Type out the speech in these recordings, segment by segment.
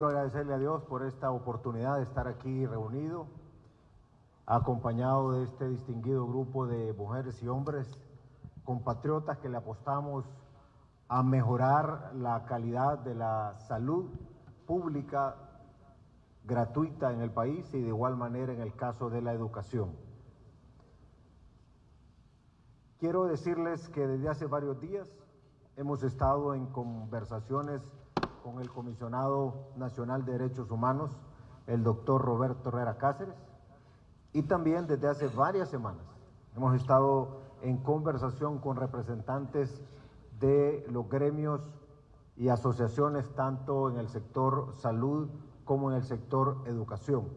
Quiero agradecerle a Dios por esta oportunidad de estar aquí reunido, acompañado de este distinguido grupo de mujeres y hombres, compatriotas que le apostamos a mejorar la calidad de la salud pública gratuita en el país y de igual manera en el caso de la educación. Quiero decirles que desde hace varios días hemos estado en conversaciones con el Comisionado Nacional de Derechos Humanos, el doctor Roberto Herrera Cáceres, y también desde hace varias semanas hemos estado en conversación con representantes de los gremios y asociaciones tanto en el sector salud como en el sector educación.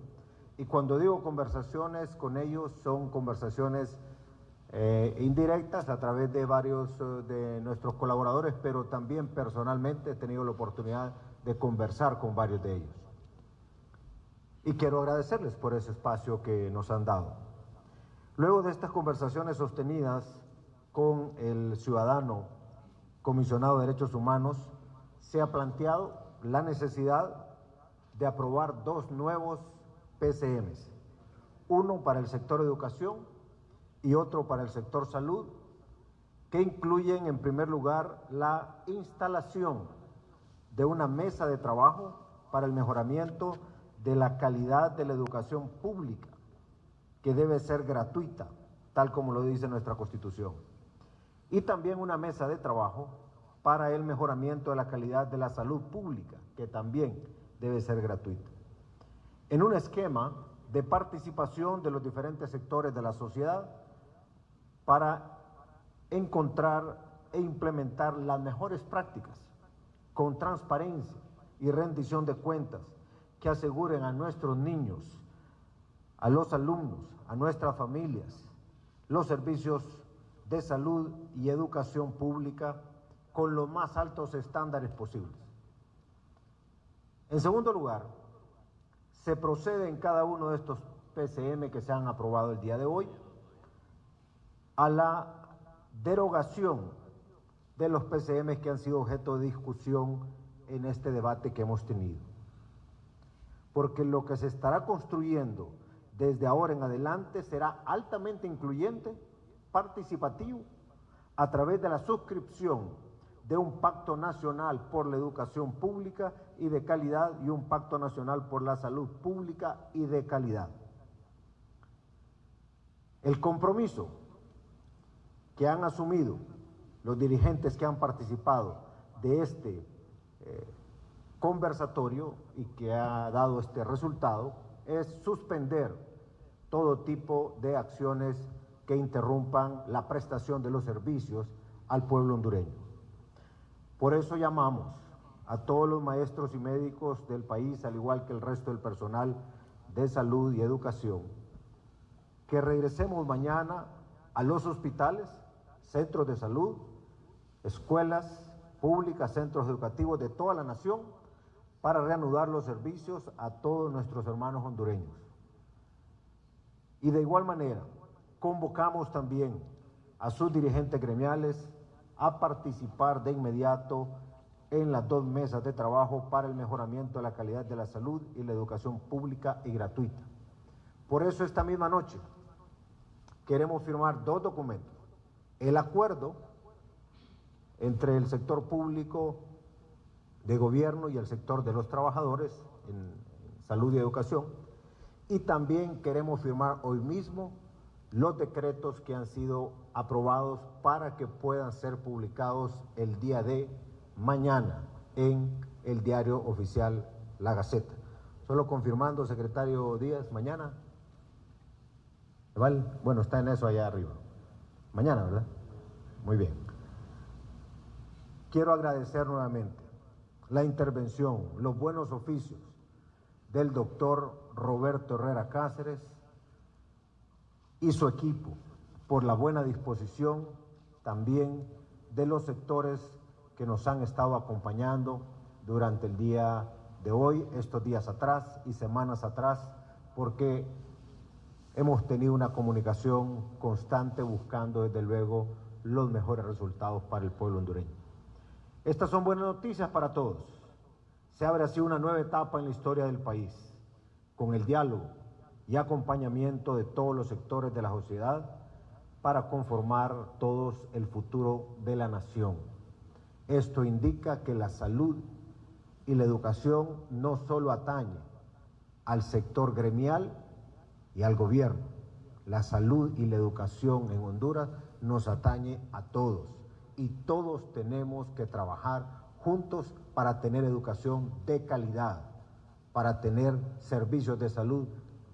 Y cuando digo conversaciones con ellos son conversaciones eh, indirectas a través de varios eh, de nuestros colaboradores, pero también personalmente he tenido la oportunidad de conversar con varios de ellos. Y quiero agradecerles por ese espacio que nos han dado. Luego de estas conversaciones sostenidas con el ciudadano comisionado de derechos humanos, se ha planteado la necesidad de aprobar dos nuevos PCMs, uno para el sector educación y otro para el sector salud, que incluyen en primer lugar la instalación de una mesa de trabajo para el mejoramiento de la calidad de la educación pública, que debe ser gratuita, tal como lo dice nuestra Constitución. Y también una mesa de trabajo para el mejoramiento de la calidad de la salud pública, que también debe ser gratuita. En un esquema de participación de los diferentes sectores de la sociedad, para encontrar e implementar las mejores prácticas con transparencia y rendición de cuentas que aseguren a nuestros niños, a los alumnos, a nuestras familias, los servicios de salud y educación pública con los más altos estándares posibles. En segundo lugar, se procede en cada uno de estos PCM que se han aprobado el día de hoy a la derogación de los PCM que han sido objeto de discusión en este debate que hemos tenido. Porque lo que se estará construyendo desde ahora en adelante será altamente incluyente, participativo, a través de la suscripción de un pacto nacional por la educación pública y de calidad y un pacto nacional por la salud pública y de calidad. El compromiso que han asumido los dirigentes que han participado de este eh, conversatorio y que ha dado este resultado es suspender todo tipo de acciones que interrumpan la prestación de los servicios al pueblo hondureño. Por eso llamamos a todos los maestros y médicos del país, al igual que el resto del personal de salud y educación, que regresemos mañana a los hospitales centros de salud, escuelas públicas, centros educativos de toda la nación para reanudar los servicios a todos nuestros hermanos hondureños. Y de igual manera, convocamos también a sus dirigentes gremiales a participar de inmediato en las dos mesas de trabajo para el mejoramiento de la calidad de la salud y la educación pública y gratuita. Por eso esta misma noche queremos firmar dos documentos el acuerdo entre el sector público de gobierno y el sector de los trabajadores en salud y educación y también queremos firmar hoy mismo los decretos que han sido aprobados para que puedan ser publicados el día de mañana en el diario oficial La Gaceta. Solo confirmando, secretario Díaz, mañana. Bueno, está en eso allá arriba. Mañana, ¿verdad? Muy bien. Quiero agradecer nuevamente la intervención, los buenos oficios del doctor Roberto Herrera Cáceres y su equipo por la buena disposición también de los sectores que nos han estado acompañando durante el día de hoy, estos días atrás y semanas atrás, porque hemos tenido una comunicación constante buscando desde luego los mejores resultados para el pueblo hondureño. Estas son buenas noticias para todos. Se abre así una nueva etapa en la historia del país, con el diálogo y acompañamiento de todos los sectores de la sociedad para conformar todos el futuro de la nación. Esto indica que la salud y la educación no solo atañe al sector gremial y al gobierno, la salud y la educación en Honduras nos atañe a todos y todos tenemos que trabajar juntos para tener educación de calidad, para tener servicios de salud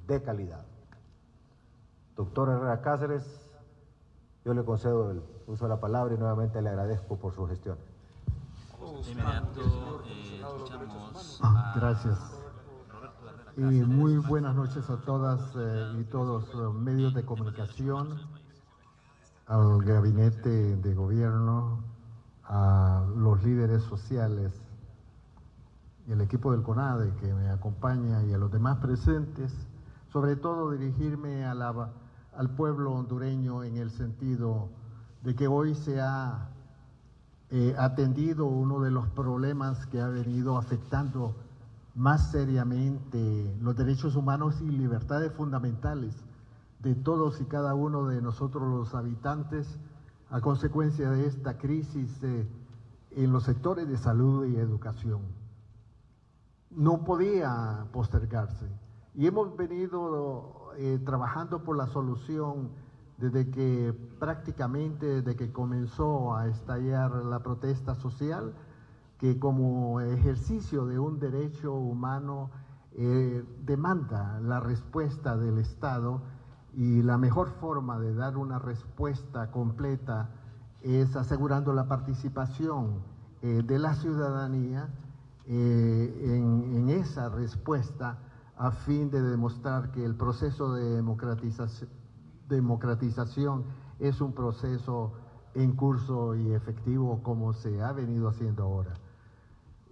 de calidad. Doctor Herrera Cáceres, yo le concedo el uso de la palabra y nuevamente le agradezco por su gestión. Eh, ah, gracias. Y muy buenas noches a todas eh, y todos los medios de comunicación, al gabinete de gobierno, a los líderes sociales y el equipo del CONADE que me acompaña y a los demás presentes, sobre todo dirigirme a la, al pueblo hondureño en el sentido de que hoy se ha eh, atendido uno de los problemas que ha venido afectando más seriamente los derechos humanos y libertades fundamentales de todos y cada uno de nosotros los habitantes a consecuencia de esta crisis eh, en los sectores de salud y educación. No podía postergarse y hemos venido eh, trabajando por la solución desde que prácticamente, desde que comenzó a estallar la protesta social, que como ejercicio de un derecho humano eh, demanda la respuesta del Estado y la mejor forma de dar una respuesta completa es asegurando la participación eh, de la ciudadanía eh, en, esa respuesta a fin de demostrar que el proceso de democratización es un proceso en curso y efectivo como se ha venido haciendo ahora.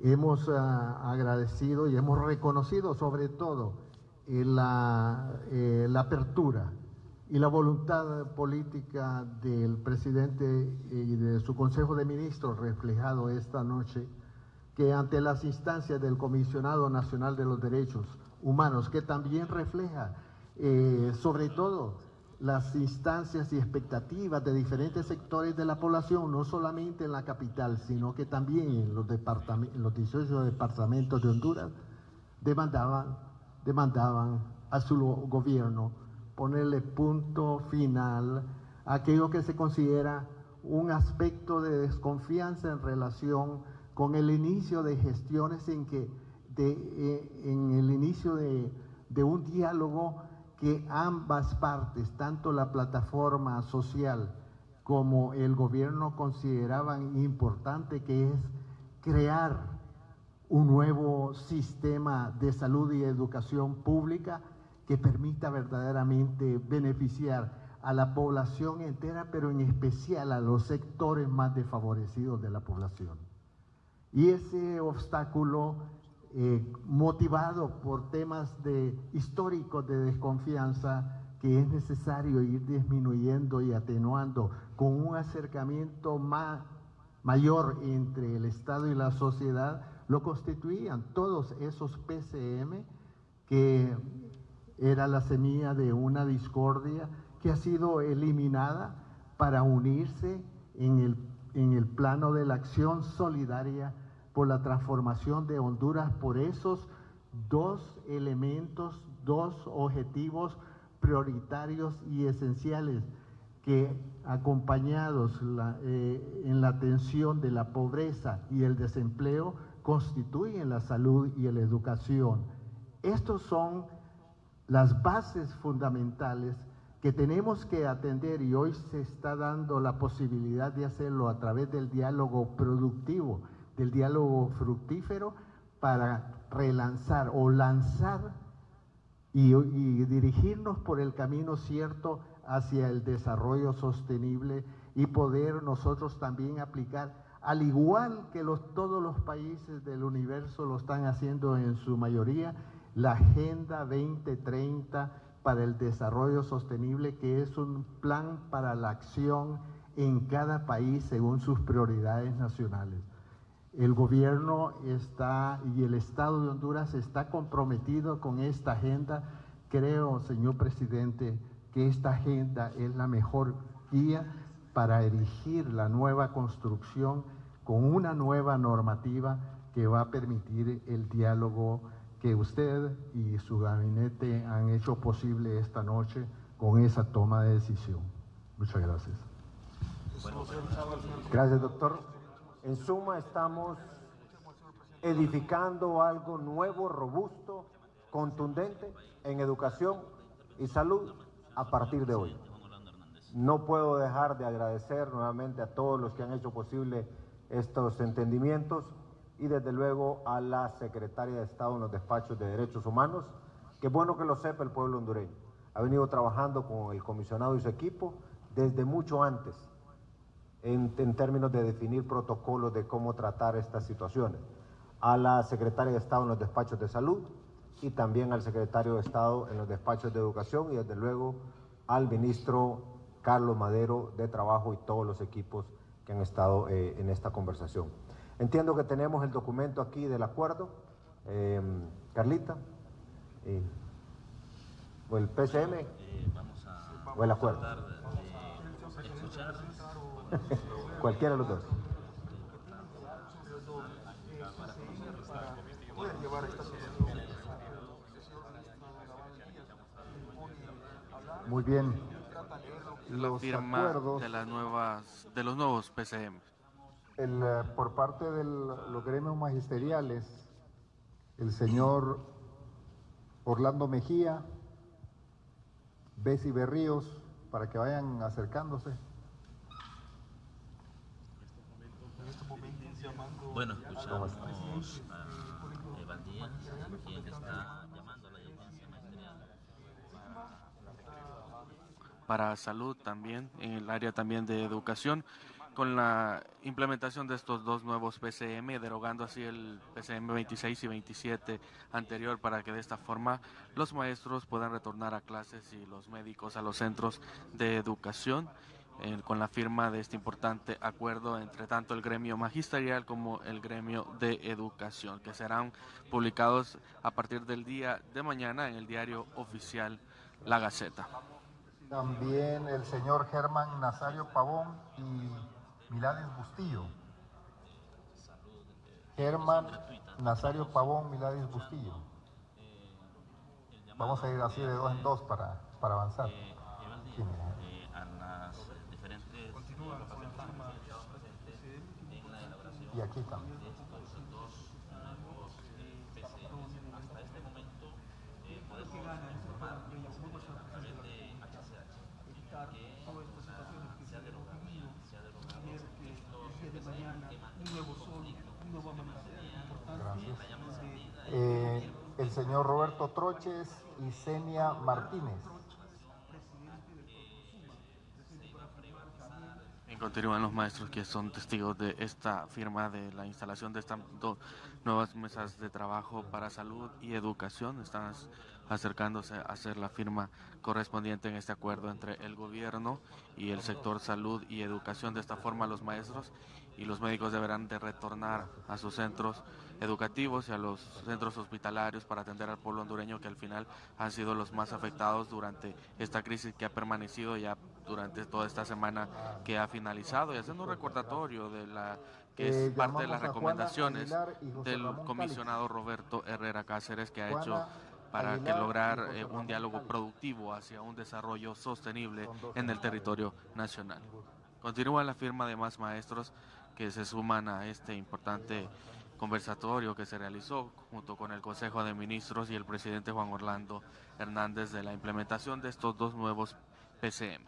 Hemos ah, agradecido y hemos reconocido sobre todo eh, la, eh, la, apertura y la voluntad política del presidente y de su Consejo de Ministros reflejado esta noche, que ante las instancias del Comisionado Nacional de los Derechos Humanos, que también refleja eh, sobre todo las instancias y expectativas de diferentes sectores de la población, no solamente en la capital, sino que también en los, departamentos, los 18 departamentos de Honduras, demandaban, demandaban a su gobierno ponerle punto final a aquello que se considera un aspecto de desconfianza en relación con el inicio de gestiones en que de, eh, en el inicio de, de un diálogo que ambas partes, tanto la plataforma social como el gobierno consideraban importante, que es crear un nuevo sistema de salud y educación pública que permita verdaderamente beneficiar a la población entera, pero en especial a los sectores más desfavorecidos de la población. Y ese obstáculo eh, motivado por temas de, históricos de desconfianza que es necesario ir disminuyendo y atenuando con un acercamiento más, mayor entre el Estado y la sociedad, lo constituían todos esos PCM que era la semilla de una discordia que ha sido eliminada para unirse en el, en el plano de la acción solidaria por la transformación de Honduras por esos dos elementos, dos objetivos prioritarios y esenciales que acompañados eh, en la atención de la pobreza y el desempleo constituyen la salud y la educación. Estos son las bases fundamentales que tenemos que atender y hoy se está dando la posibilidad de hacerlo a través del diálogo productivo del diálogo fructífero para relanzar o lanzar y, dirigirnos por el camino cierto hacia el desarrollo sostenible y poder nosotros también aplicar, al igual que todos los países del universo lo están haciendo en su mayoría, la Agenda 2030 para el Desarrollo Sostenible, que es un plan para la acción en cada país según sus prioridades nacionales. El gobierno está y el Estado de Honduras está comprometido con esta agenda. Creo, señor presidente, que esta agenda es la mejor guía para erigir la nueva construcción con una nueva normativa que va a permitir el diálogo que usted y su gabinete han hecho posible esta noche con esa toma de decisión. Muchas gracias. Gracias, doctor. En suma, estamos edificando algo nuevo, robusto, contundente en educación y salud a partir de hoy. No puedo dejar de agradecer nuevamente a todos los que han hecho posible estos entendimientos y desde luego a la Secretaria de Estado en los despachos de Derechos Humanos. Qué bueno que lo sepa el pueblo hondureño. Ha venido trabajando con el comisionado y su equipo desde mucho antes en, términos de definir protocolos de cómo tratar estas situaciones. A la Secretaria de Estado en los despachos de salud y también al Secretario de Estado en los despachos de educación y desde luego al ministro Carlos Madero de Trabajo y todos los equipos que han estado eh, en esta conversación. Entiendo que tenemos el documento aquí del acuerdo. Eh, Carlita. o el PCM. Eh, o el acuerdo. Cualquiera de los dos. Muy bien. La firma de las nuevas de los nuevos PCM. El, eh, por parte de los gremios magisteriales, el señor Orlando Mejía, Bessie Berríos, para que vayan acercándose. Bueno, escuchamos a Evaldía, quien está llamando a la audiencia magisterial. Para salud también, en el área también de educación, con la implementación de estos dos nuevos PCM, derogando así el PCM 26 y 27 anterior para que de esta forma los maestros puedan retornar a clases y los médicos a los centros de educación con la firma de este importante acuerdo entre tanto el gremio magisterial como el gremio de educación, que serán publicados a partir del día de mañana en el diario oficial La Gaceta. También el señor Germán Nazario Pavón y Milades Bustillo. Germán Nazario Pavón, Milades Bustillo. Vamos a ir así de dos en dos para, para avanzar. Y aquí también. Eh, el señor Roberto Troches y Senia Martínez. Continúan los maestros que son testigos de esta firma de la instalación de estas dos nuevas mesas de trabajo para salud y educación. Están acercándose a hacer la firma correspondiente en este acuerdo entre el gobierno y el sector salud y educación. De esta forma los maestros y los médicos deberán de retornar a sus centros educativos y a los centros hospitalarios para atender al pueblo hondureño que al final han sido los más afectados durante esta crisis que ha permanecido ya durante toda esta semana que ha finalizado y haciendo un recordatorio de la que es eh, parte de las recomendaciones del comisionado Roberto Herrera Cáceres que ha hecho para que lograr eh, un diálogo productivo hacia un desarrollo sostenible en el territorio nacional. Continúa la firma de más maestros que se suman a este importante conversatorio que se realizó junto con el Consejo de Ministros y el presidente Juan Orlando Hernández de la implementación de estos dos nuevos PCM.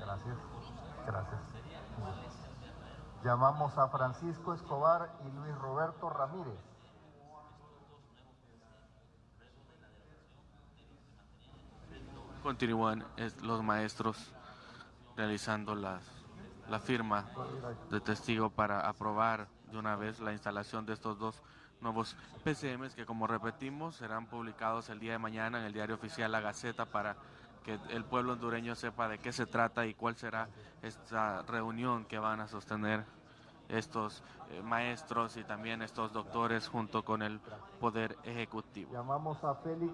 Gracias. Gracias. Llamamos a Francisco Escobar y Luis Roberto Ramírez. Continúan los maestros realizando las, la firma de testigo para aprobar de una vez la instalación de estos dos nuevos PCMs que como repetimos serán publicados el día de mañana en el diario oficial La Gaceta para que el pueblo hondureño sepa de qué se trata y cuál será esta reunión que van a sostener estos eh, maestros y también estos doctores junto con el Poder Ejecutivo. Llamamos a Félix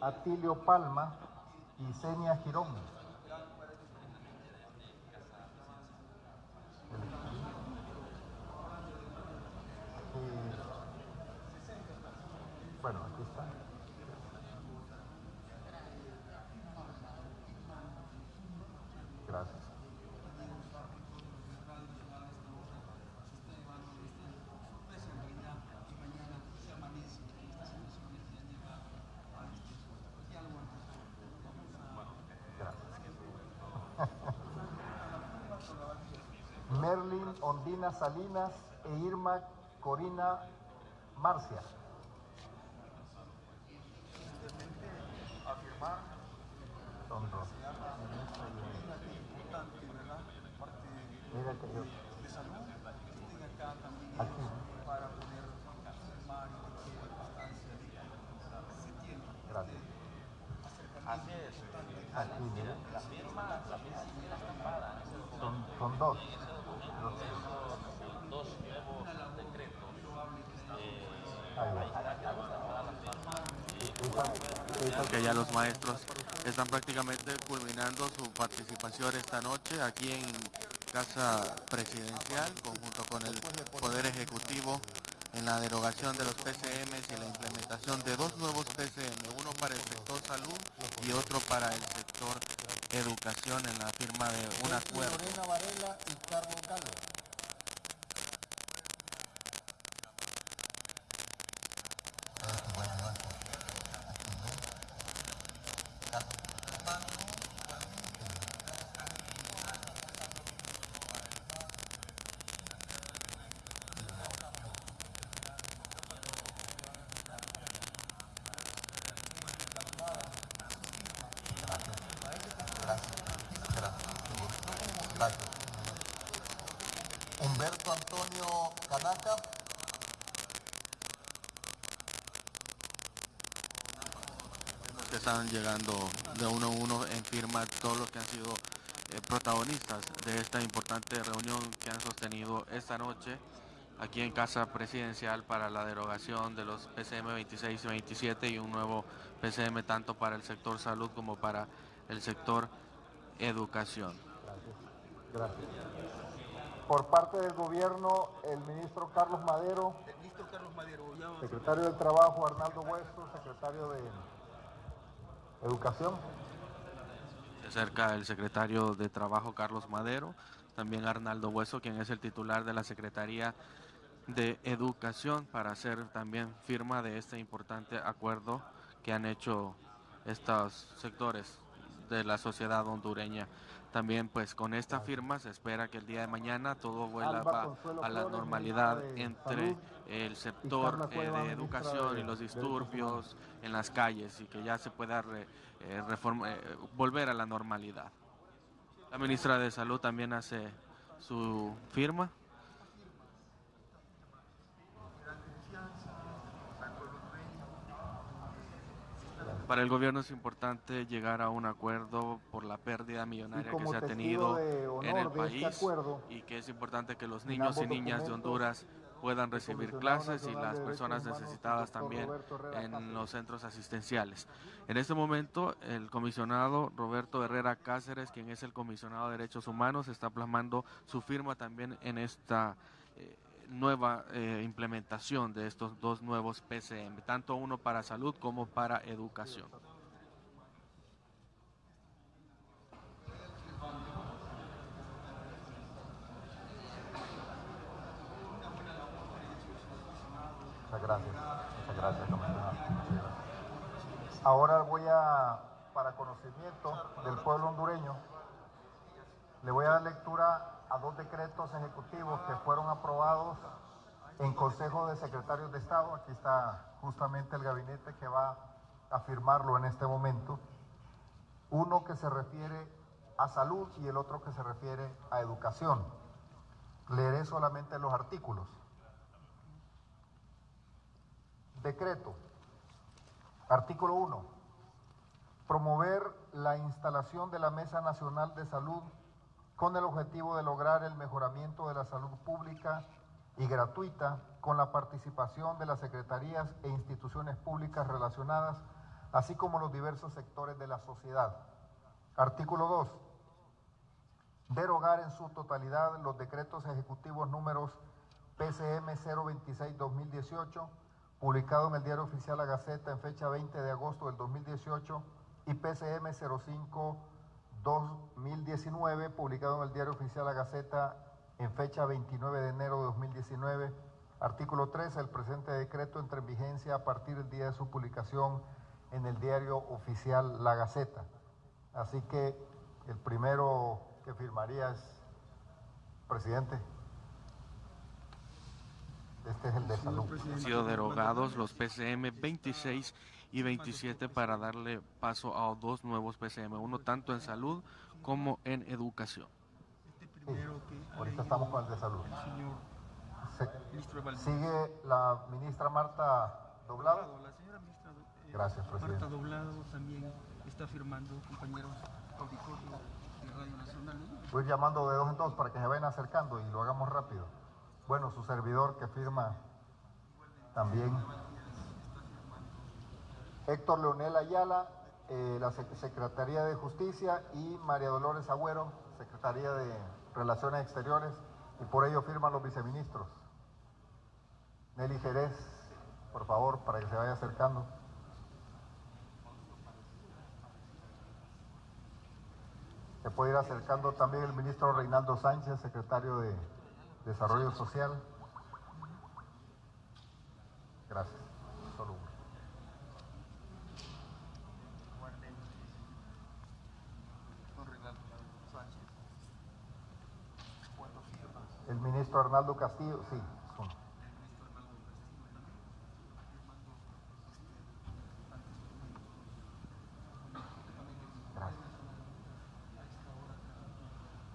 Atilio Palma y Senia Girón. Bueno, aquí está. Merlin Ondina Salinas e Irma Corina Marcia. Yo. Aquí. Gracias. Así es. Aquí, mira. La firma, la firma estampada. Son, son dos. Dos nuevos decretos. Eh, que ya los maestros están prácticamente culminando su participación esta noche aquí en Casa Presidencial, conjunto con el Poder Ejecutivo, en la derogación de los PCMs y la implementación de dos nuevos PCM, uno para el sector salud y otro para el sector educación, en la firma de un acuerdo. Gracias. Humberto Antonio que están llegando de uno a uno en firma todos los que han sido eh, protagonistas de esta importante reunión que han sostenido esta noche aquí en Casa Presidencial para la derogación de los PCM 26 y 27 y un nuevo PCM tanto para el sector salud como para el sector educación. Gracias. Por parte del gobierno, el ministro Carlos Madero. Secretario del Trabajo, Arnaldo Hueso, secretario de Educación. Se acerca el secretario de Trabajo Carlos Madero, también Arnaldo Hueso, quien es el titular de la Secretaría de Educación, para hacer también firma de este importante acuerdo que han hecho estos sectores de la sociedad hondureña. También pues con esta firma se espera que el día de mañana todo vuelva Alba a la normalidad entre el sector eh, de educación y los disturbios en las calles y que ya se pueda re- eh, reforma- eh, volver a la normalidad. La ministra de Salud también hace su firma. Para el gobierno es importante llegar a un acuerdo por la pérdida millonaria que se ha tenido en el este país acuerdo, y que es importante que los niños y niñas de Honduras puedan recibir clases y las personas necesitadas también en los centros asistenciales. En este momento, el comisionado Roberto Herrera Cáceres, quien es el comisionado de Derechos Humanos, está plasmando su firma también en esta nueva eh, implementación de estos dos nuevos PCM, tanto uno para salud como para educación. Muchas gracias. Muchas gracias. Ahora voy a, para conocimiento del pueblo hondureño, le voy a dar lectura a dos decretos ejecutivos que fueron aprobados en Consejo de Secretarios de Estado. Aquí está justamente el gabinete que va a firmarlo en este momento. Uno que se refiere a salud y el otro que se refiere a educación. Leeré solamente los artículos. Decreto. Artículo 1. promover la instalación de la Mesa Nacional de Salud con el objetivo de lograr el mejoramiento de la salud pública y gratuita con la participación de las secretarías e instituciones públicas relacionadas, así como los diversos sectores de la sociedad. Artículo 2. Derogar en su totalidad los decretos ejecutivos números PCM 026-2018, publicado en el Diario Oficial La Gaceta en fecha 20 de agosto del 2018, y PCM 05-2019, publicado en el Diario Oficial La Gaceta en fecha 29 de enero de 2019. Artículo 3. El presente decreto entra en vigencia a partir del día de su publicación en el Diario Oficial La Gaceta. Así que el primero que firmaría es presidente. Este es el de salud. Han sido derogados los PCM 26 y 27 para darle paso a dos nuevos PCM, uno tanto en salud como en educación. Sí, ahorita estamos con el de salud. Se- sigue la ministra Marta Doblado. La señora ministra eh, Gracias, presidente. Marta Doblado también está firmando, compañeros auditorio de Radio Nacional. ¿no? Voy llamando de dos en dos para que se vayan acercando y lo hagamos rápido. Bueno, su servidor que firma también. Héctor Leonel Ayala, eh, la Sec- Secretaría de Justicia y María Dolores Agüero, Secretaría de Relaciones Exteriores, y por ello firman los viceministros. Nelly Jerez, por favor, para que se vaya acercando. Se puede ir acercando también el ministro Reinaldo Sánchez, secretario de Desarrollo Social. Gracias. Solo uno. Arnaldo Castillo, sí.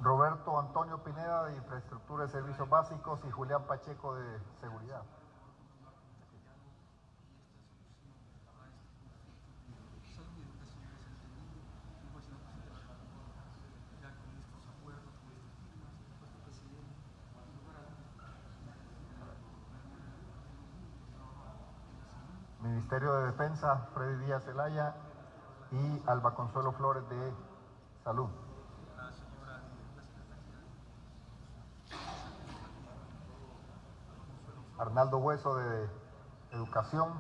Roberto Antonio Pineda de Infraestructura y Servicios Básicos y Julián Pacheco de Seguridad. Freddy Díaz Zelaya y Alba Consuelo Flores de Salud. Arnaldo Hueso de Educación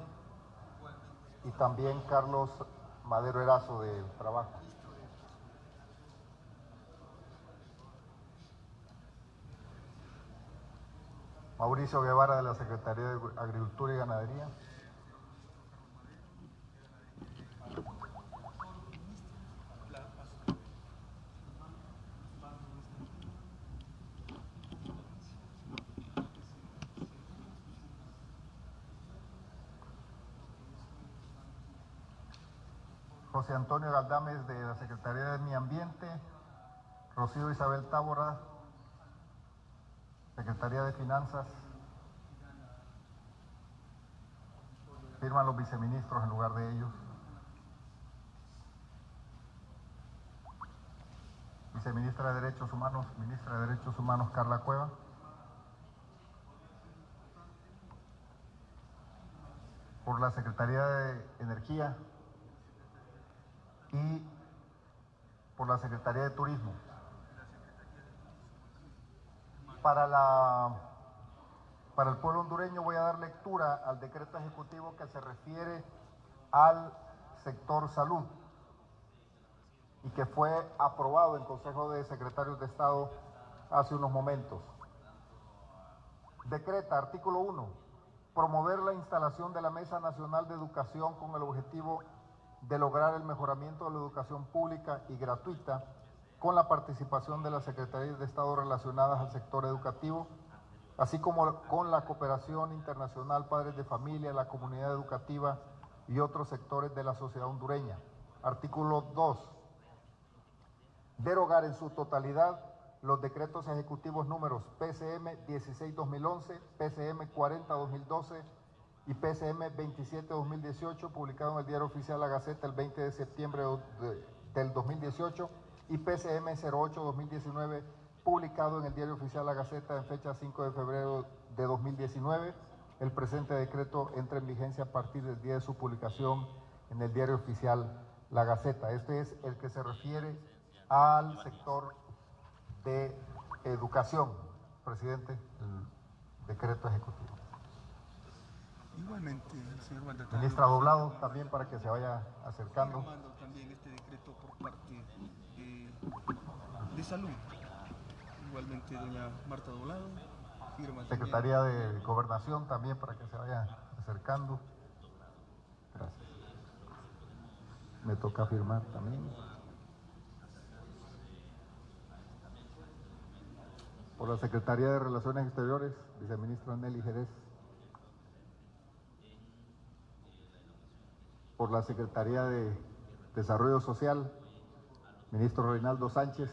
y también Carlos Madero Erazo de Trabajo. Mauricio Guevara de la Secretaría de Agricultura y Ganadería. José Antonio Galdames de la Secretaría de Medio Ambiente, Rocío Isabel Tábora, Secretaría de Finanzas. Firman los viceministros en lugar de ellos. Viceministra de Derechos Humanos, Ministra de Derechos Humanos Carla Cueva. Por la Secretaría de Energía, y por la Secretaría de Turismo. Para, la, para el pueblo hondureño voy a dar lectura al decreto ejecutivo que se refiere al sector salud y que fue aprobado en Consejo de Secretarios de Estado hace unos momentos. Decreta, artículo 1, promover la instalación de la Mesa Nacional de Educación con el objetivo de lograr el mejoramiento de la educación pública y gratuita con la participación de las Secretarías de Estado relacionadas al sector educativo, así como con la cooperación internacional, padres de familia, la comunidad educativa y otros sectores de la sociedad hondureña. Artículo 2. Derogar en su totalidad los decretos ejecutivos números PCM 16-2011, PCM 40-2012, y PCM 27-2018, publicado en el Diario Oficial La Gaceta el 20 de septiembre de- del 2018, y PCM 08-2019, publicado en el Diario Oficial La Gaceta en fecha 5 de febrero de 2019. El presente decreto entra en vigencia a partir del día de su publicación en el Diario Oficial La Gaceta. Este es el que se refiere al sector de educación. Presidente, el decreto ejecutivo. Igualmente, señor mandatario. Ministra Doblado, también para que se vaya acercando. Firmando también este decreto por parte de, de salud. Igualmente, doña Marta Doblado firma también. Secretaría de Gobernación también para que se vaya acercando. Gracias. Me toca firmar también. Por la Secretaría de Relaciones Exteriores, viceministro Nelly Jerez. Por la Secretaría de Desarrollo Social, ministro Reinaldo Sánchez.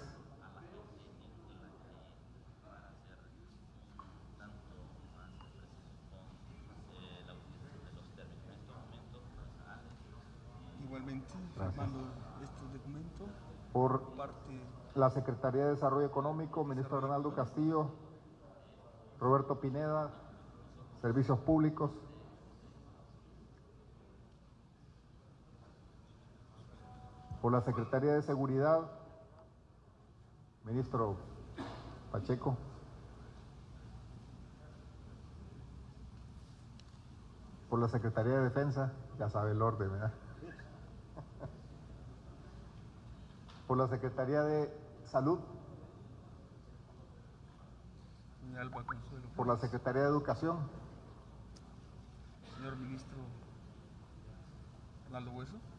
Igualmente, firmando estos documentos Por parte la Secretaría de Desarrollo Económico, ministro Ronaldo Castillo, Roberto Pineda, Servicios Públicos. Por la Secretaría de Seguridad, ministro Pacheco. Por la Secretaría de Defensa, ya sabe el orden, ¿verdad? Por la Secretaría de Salud, por la Secretaría de Educación, Señor ministro Ronaldo Hueso.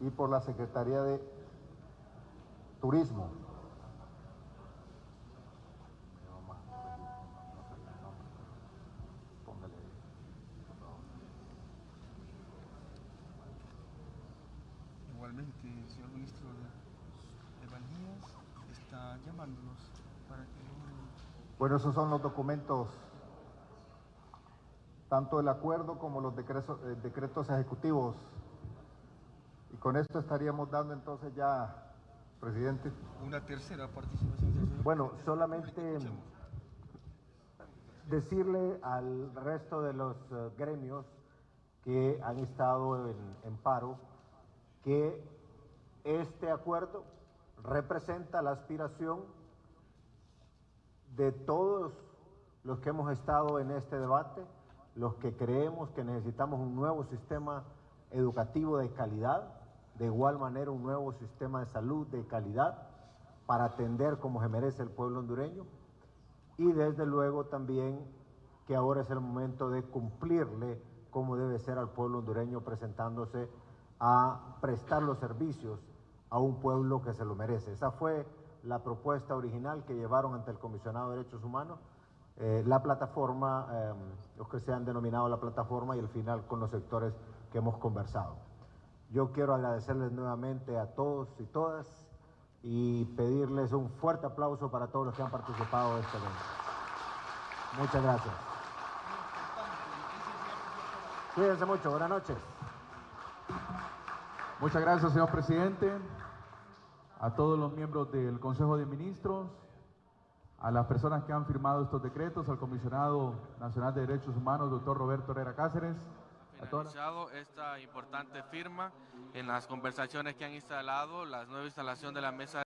Y por la Secretaría de Turismo. Igualmente, el señor ministro de, de está llamándonos para que Bueno, esos son los documentos, tanto el acuerdo como los decretos, eh, decretos ejecutivos. Con esto estaríamos dando entonces ya, presidente. una tercera participación Bueno, solamente decirle al resto de los eh, gremios que han estado en, en paro que este acuerdo representa la aspiración de todos los que hemos estado en este debate, los que creemos que necesitamos un nuevo sistema educativo de calidad, de igual manera un nuevo sistema de salud de calidad para atender como se merece el pueblo hondureño y desde luego también que ahora es el momento de cumplirle como debe ser al pueblo hondureño presentándose a prestar los servicios a un pueblo que se lo merece. Esa fue la propuesta original que llevaron ante el Comisionado de Derechos Humanos, eh, la plataforma, eh, los que se han denominado la plataforma y el final con los sectores que hemos conversado. Yo quiero agradecerles nuevamente a todos y todas y pedirles un fuerte aplauso para todos los que han participado de este evento. Muchas gracias. Cuídense mucho, buenas noches. Muchas gracias, señor presidente, a todos los miembros del Consejo de Ministros, a las personas que han firmado estos decretos, al comisionado nacional de Derechos Humanos, doctor Roberto Herrera Cáceres, finalizado esta importante firma en las conversaciones que han instalado, la nueva instalación de la mesa